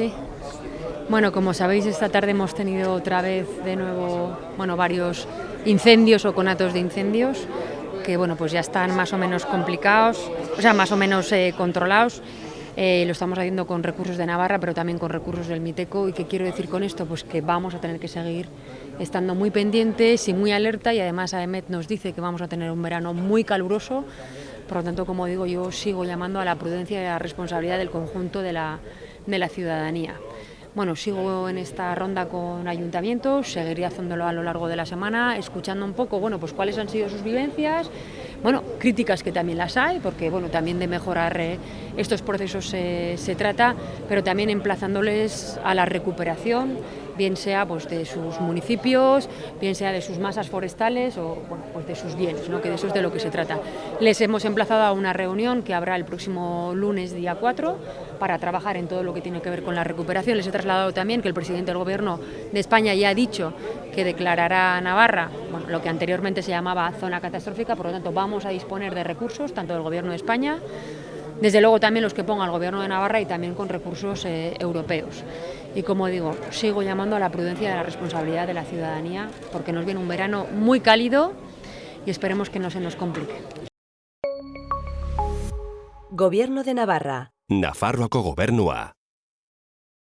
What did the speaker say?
Sí. Bueno, como sabéis, esta tarde hemos tenido otra vez de nuevo, bueno, varios incendios o conatos de incendios que, bueno, pues ya están más o menos complicados, o sea, más o menos eh, controlados. Eh, lo estamos haciendo con recursos de Navarra, pero también con recursos del Miteco. ¿Y qué quiero decir con esto? Pues que vamos a tener que seguir estando muy pendientes y muy alerta y además AEMET nos dice que vamos a tener un verano muy caluroso. Por lo tanto, como digo, yo sigo llamando a la prudencia y a la responsabilidad del conjunto de la, de la ciudadanía. Bueno, sigo en esta ronda con ayuntamientos, seguiré haciéndolo a lo largo de la semana, escuchando un poco, bueno, pues cuáles han sido sus vivencias, bueno, críticas que también las hay, porque bueno, también de mejorar eh, estos procesos se trata, pero también emplazándoles a la recuperación, bien sea pues, de sus municipios, bien sea de sus masas forestales o bueno, pues de sus bienes, ¿no? que de eso es de lo que se trata. Les hemos emplazado a una reunión que habrá el próximo lunes, día 4, para trabajar en todo lo que tiene que ver con la recuperación. Les he trasladado también que el presidente del Gobierno de España ya ha dicho que declarará a Navarra lo que anteriormente se llamaba zona catastrófica, por lo tanto vamos a disponer de recursos, tanto del Gobierno de España, desde luego también los que ponga el Gobierno de Navarra y también con recursos eh, europeos. Y como digo, sigo llamando a la prudencia y a la responsabilidad de la ciudadanía, porque nos viene un verano muy cálido y esperemos que no se nos complique. Gobierno de Navarra. Nafarroako gobernua.